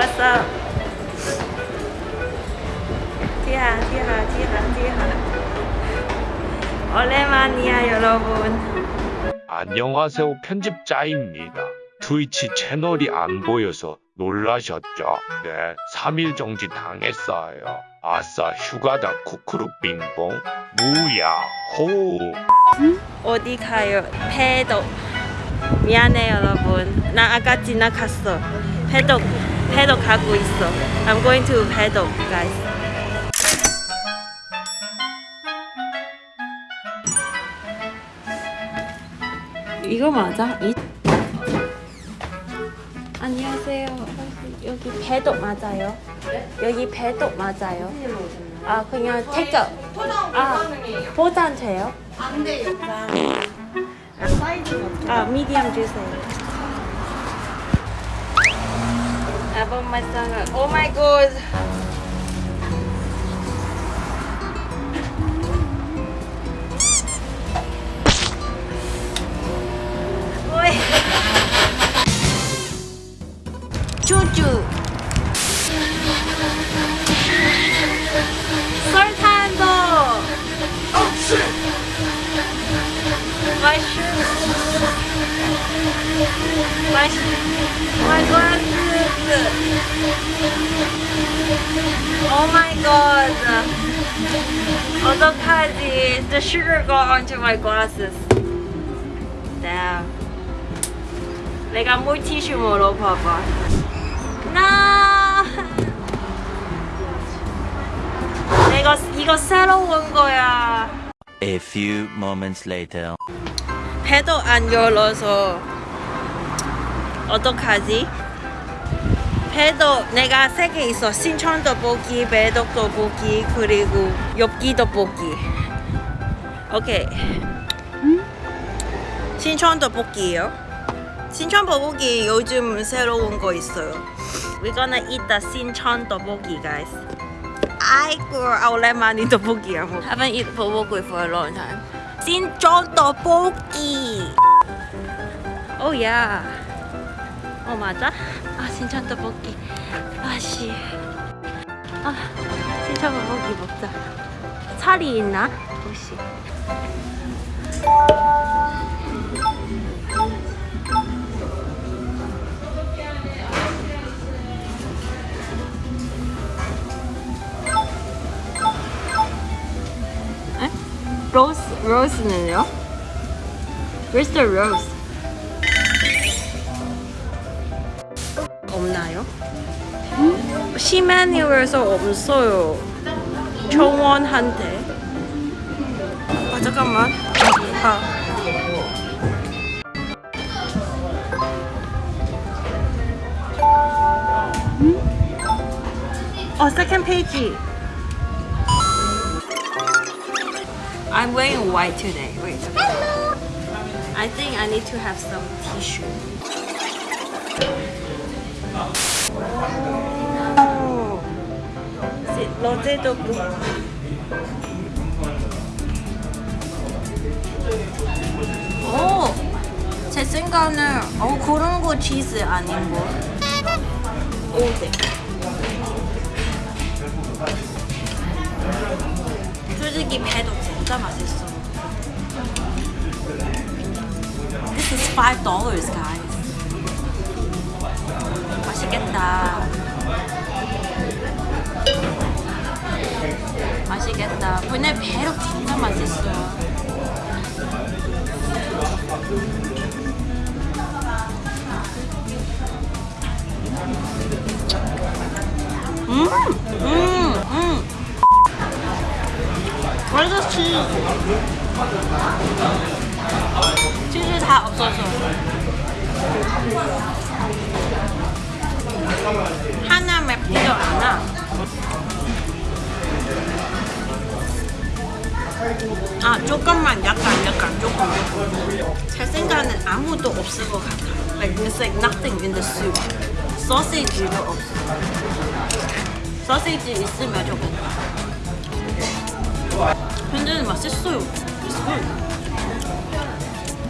up? 티하, 티하, 티하, 티하. 오랜만이야, 여러분. 안녕하세요 편집자입니다. 트위치 채널이 안 보여서 놀라셨죠? 네, 3일 정지 당했어요. 아싸 휴가다 쿠쿠루 빙봉 무야호 어디 가요? 배도. 미안해, 여러분. 나 아까 지나갔어. 배도, 배도 가고 있어. I'm going to 배도, guys. 이거 맞아? 이... 안녕하세요. 여기 배도 맞아요? 여기 배도 맞아요? 아 그냥 택도 아 포장돼요? 안 돼요. 아 미디엄 주세요. 앨범 맛상을 오 마이 갓. 오이. 쭈쭈. 설탕도. My shoes. My my glasses. Oh my god. 어떡하지? The sugar got onto my glasses. Damn. 내가 물티슈 물어봐봐. No. 내가 이거 새로운 거야. A few moments later. 배도 안 열어서 어떡하지? 배도 내가 세 개 있어. 신천 떡볶이, 배덕 떡볶이 그리고 엽기 떡볶이 오케이. 신천 떡볶이요? 신천 떡볶이 요즘 새로운 거 있어요. We're gonna eat the 신천 떡볶이 guys. 아이고 오랜만에 떡볶이야 Haven't eaten 떡볶이 for a long time. 신천 떡볶이 오 야. 어 맞아? 아 신천 떡볶이. 아씨. 아 신천 떡볶이 먹자. 살이 있나? 혹시? 에? 로스 로스는요? Where's the rose? 시메뉴에서 없어요. 정원한테. 아 잠깐만. 아. 어, second page. I'm wearing white today. Wait. I think I need to have some tissue. 오. 시- 로제도 그. 오, 제 생각은 어 그런 거 치즈 아닌 거. 오데. 솔직히 배도 진짜 맛있어. This is five dollars, guys. 맛있겠다. 맛있겠다. 근데 배로 진짜 맛있어. 음, 음, 음. The cheese? 치즈 다 없어서. 하나 맵지도 않아. 아 조금만 약간 약간 조금. 제 생각은 아무도 없을 것 같아. Like there's like nothing in the soup. 소시지도 없어. 소시지 있으면 좋겠다. 근데 맛있어요. It's good.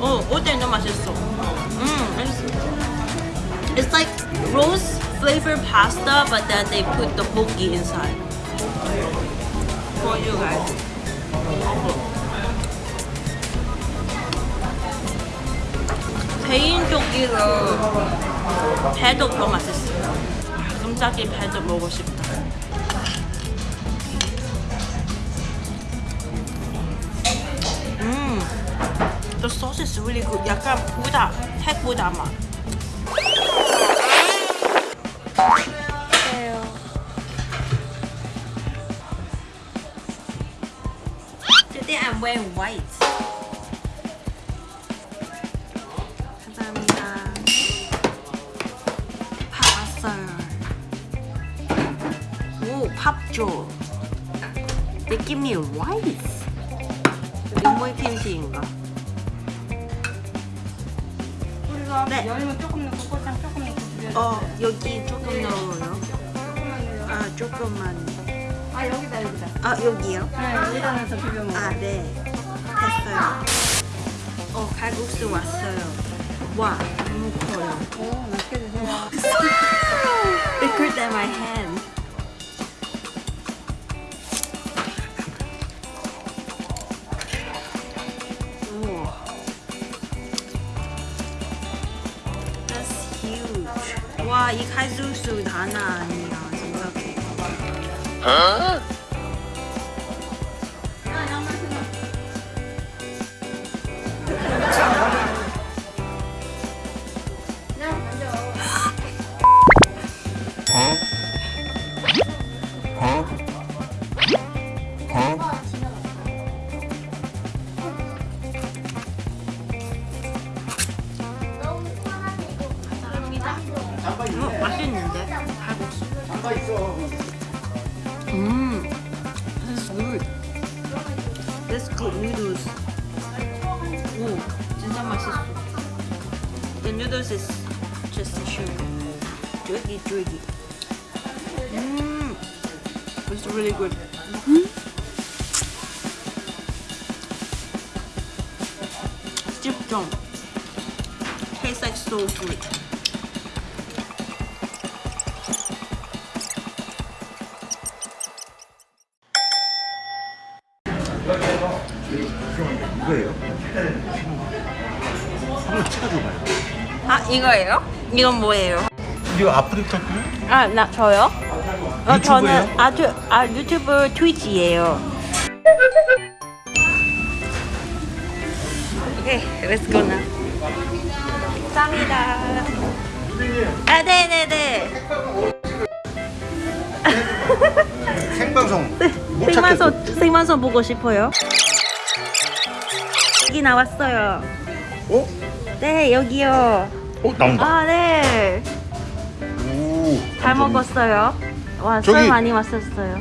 어, 오뎅도 맛있어. 음, 맛있어. It's like roast flavored pasta, but then they put the bulgi inside. For you guys. 개인적으로 배도 더 맛있어요. 깜짝이 배도 먹고 싶다. 음, the sauce is really good. 약간 보다 핵보다 맛. Today I'm wearing white. Give me rice. 인물 김치인가? 우리가 네. 열면 조금 넣고 조금 넣고. 어, 여기 조금 넣어요. 조금만 넣어요. 아, 조금만. 아 여기다 여기다. 아, 여기요? 네 여기다 넣어서 비벼 먹어. 아, 네. 됐어요. 어, 칼국수 왔어요. 와, 너무 커요. 오 맛있게 드세요. Bigger than my hand. 와, 이 칼국수 하나 아니야, 생각해. 어, 맛있는데? 칼국수. 음, that's good. That's good noodles. 오, 진짜 맛있어. The noodles is just sugar. 쫄깃쫄깃. 음, it's really good. 집중. Tastes like soul food. 찍어줘봐요. 아 이거예요? 이건 뭐예요? 이거 아프리카 거? 아나 저요? 어, 유튜브예요? 저는 아, 주, 아 유튜브 트위치예요. 오케이, let's go now. 감사합니다. 아, 네네네. 생방송 못 찾겠어. 생방송 생방송 보고 싶어요. 여기 나왔어요. 어? 네 여기요. 어 나온다. 아 네. 오. 잘 먹었어요. 와, 저기- 술 많이 마셨어요.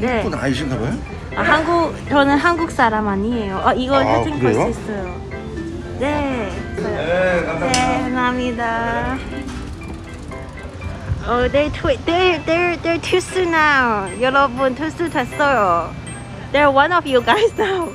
네. 한분 아니신가 봐요? 아, 한국 저는 한국 사람 아니에요. 어, 이거 아, 사진 볼 수? 있어요. 네. 네 네, 감사합니다. 어, they're twi- they're they're they're 투수 now. 여러분 투수 됐어요. They're one of you guys now.